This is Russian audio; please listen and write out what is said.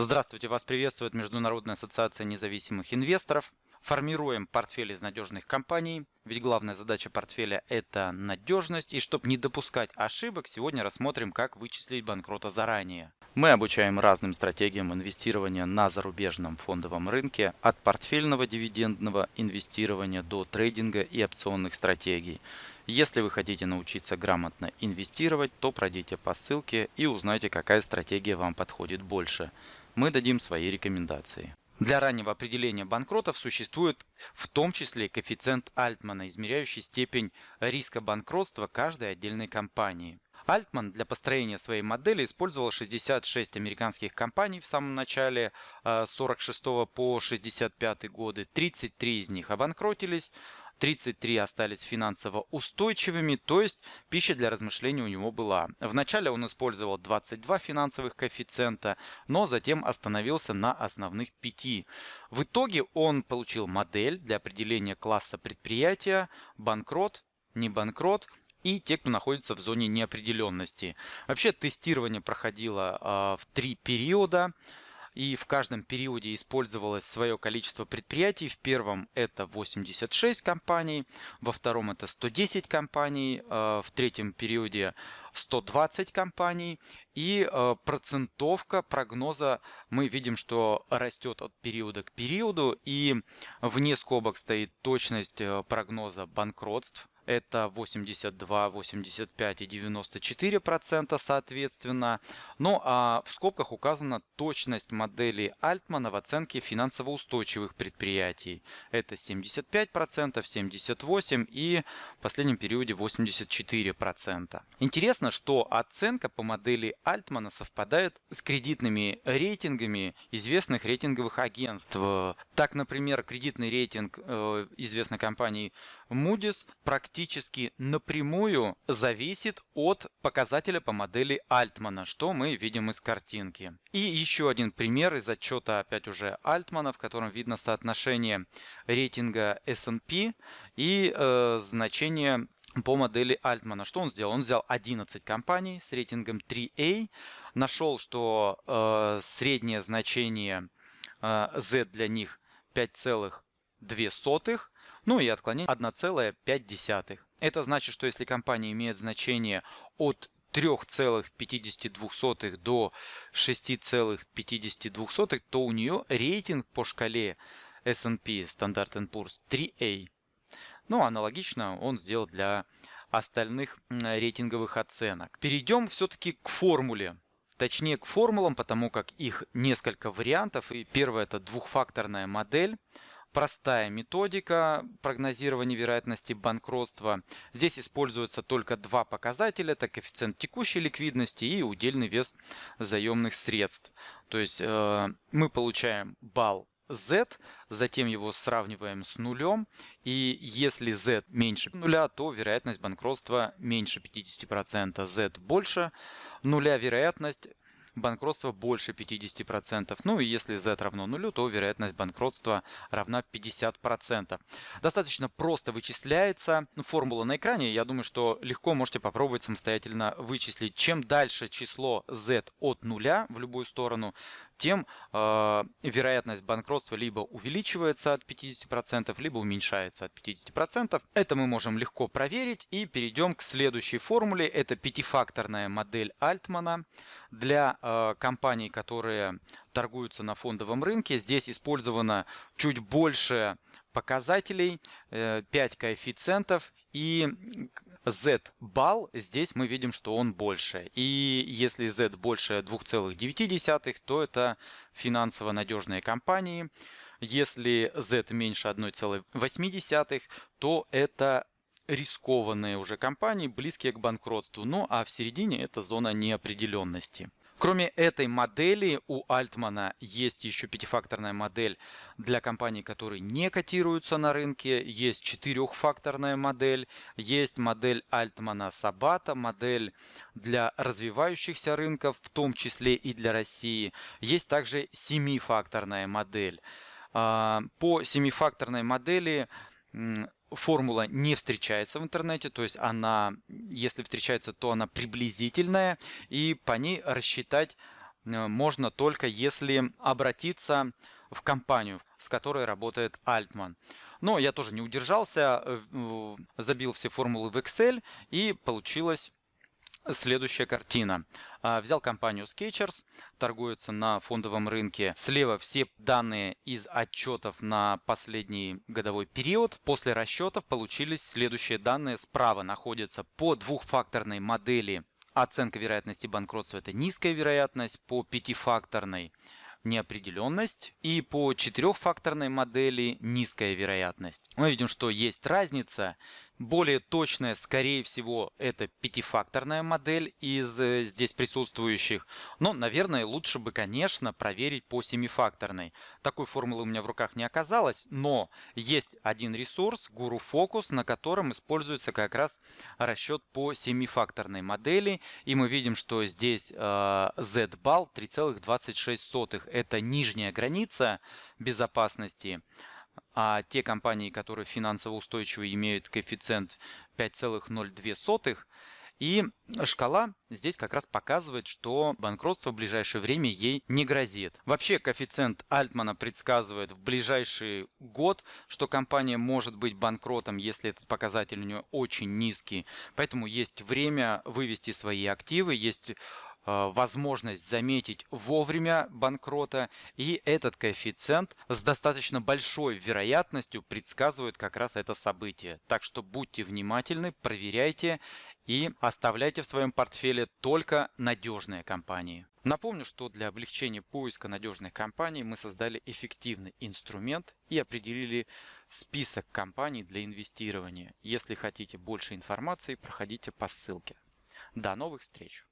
Здравствуйте, вас приветствует Международная ассоциация независимых инвесторов. Формируем портфель из надежных компаний, ведь главная задача портфеля – это надежность. И чтобы не допускать ошибок, сегодня рассмотрим, как вычислить банкрота заранее. Мы обучаем разным стратегиям инвестирования на зарубежном фондовом рынке, от портфельного дивидендного инвестирования до трейдинга и опционных стратегий. Если вы хотите научиться грамотно инвестировать, то пройдите по ссылке и узнайте, какая стратегия вам подходит больше. Мы дадим свои рекомендации. Для раннего определения банкротов существует в том числе коэффициент Альтмана, измеряющий степень риска банкротства каждой отдельной компании. Альтман для построения своей модели использовал 66 американских компаний в самом начале с 46 по 65 годы. 33 из них обанкротились, 33 остались финансово устойчивыми, то есть пища для размышлений у него была. Вначале он использовал 22 финансовых коэффициента, но затем остановился на основных 5. В итоге он получил модель для определения класса предприятия, банкрот, не банкрот и те, кто находится в зоне неопределенности. Вообще тестирование проходило э, в три периода и в каждом периоде использовалось свое количество предприятий. В первом это 86 компаний, во втором это 110 компаний, э, в третьем периоде 120 компаний. И э, процентовка прогноза мы видим, что растет от периода к периоду. И вне скобок стоит точность прогноза банкротств это 82, 85 и 94 процента соответственно. Ну а в скобках указана точность модели Альтмана в оценке финансово устойчивых предприятий. Это 75 процентов, 78 и в последнем периоде 84 процента. Интересно, что оценка по модели Альтмана совпадает с кредитными рейтингами известных рейтинговых агентств. Так, например, кредитный рейтинг э, известной компании Moody's практически практически напрямую зависит от показателя по модели Альтмана, что мы видим из картинки. И еще один пример из отчета опять уже Альтмана, в котором видно соотношение рейтинга S&P и э, значение по модели Альтмана. Что он сделал? Он взял 11 компаний с рейтингом 3A, нашел, что э, среднее значение э, Z для них 5,2, ну и отклонение 1,5. Это значит, что если компания имеет значение от 3,52 до 6,52, то у нее рейтинг по шкале S&P Standard Poor's 3A. Ну, аналогично он сделал для остальных рейтинговых оценок. Перейдем все-таки к формуле. Точнее к формулам, потому как их несколько вариантов. И первое это двухфакторная модель простая методика прогнозирования вероятности банкротства. Здесь используются только два показателя. Это коэффициент текущей ликвидности и удельный вес заемных средств. То есть э, мы получаем балл z, затем его сравниваем с нулем. И если z меньше нуля, то вероятность банкротства меньше 50%. z больше нуля, вероятность банкротства больше 50%. Ну и если z равно нулю, то вероятность банкротства равна 50%. Достаточно просто вычисляется. Ну, формула на экране. Я думаю, что легко можете попробовать самостоятельно вычислить. Чем дальше число z от нуля в любую сторону, тем э, вероятность банкротства либо увеличивается от 50%, либо уменьшается от 50%. Это мы можем легко проверить и перейдем к следующей формуле. Это пятифакторная модель Альтмана для э, компаний, которые торгуются на фондовом рынке. Здесь использовано чуть больше показателей, 5 э, коэффициентов и z-балл, здесь мы видим, что он больше. И если z больше 2,9, то это финансово надежные компании. Если z меньше 1,8, то это рискованные уже компании, близкие к банкротству. Ну а в середине это зона неопределенности. Кроме этой модели у Альтмана есть еще пятифакторная модель для компаний, которые не котируются на рынке. Есть четырехфакторная модель, есть модель Альтмана Сабата, модель для развивающихся рынков, в том числе и для России. Есть также семифакторная модель. А, по семифакторной модели формула не встречается в интернете, то есть она, если встречается, то она приблизительная, и по ней рассчитать можно только если обратиться в компанию, с которой работает Альтман. Но я тоже не удержался, э, забил все формулы в Excel и получилась следующая картина. А, взял компанию Sketchers, торгуется на фондовом рынке. Слева все данные из отчетов на последний годовой период. После расчетов получились следующие данные. Справа находятся по двухфакторной модели оценка вероятности банкротства – это низкая вероятность, по пятифакторной неопределенность и по четырехфакторной модели низкая вероятность. Мы видим, что есть разница более точная, скорее всего, это пятифакторная модель из э, здесь присутствующих. Но, наверное, лучше бы, конечно, проверить по семифакторной. Такой формулы у меня в руках не оказалось, но есть один ресурс, Guru Focus, на котором используется как раз расчет по семифакторной модели. И мы видим, что здесь э, Z-балл 3,26. Это нижняя граница безопасности а те компании, которые финансово устойчивые, имеют коэффициент 5,02. И шкала здесь как раз показывает, что банкротство в ближайшее время ей не грозит. Вообще коэффициент Альтмана предсказывает в ближайший год, что компания может быть банкротом, если этот показатель у нее очень низкий. Поэтому есть время вывести свои активы, есть возможность заметить вовремя банкрота, и этот коэффициент с достаточно большой вероятностью предсказывает как раз это событие. Так что будьте внимательны, проверяйте и оставляйте в своем портфеле только надежные компании. Напомню, что для облегчения поиска надежных компаний мы создали эффективный инструмент и определили список компаний для инвестирования. Если хотите больше информации, проходите по ссылке. До новых встреч!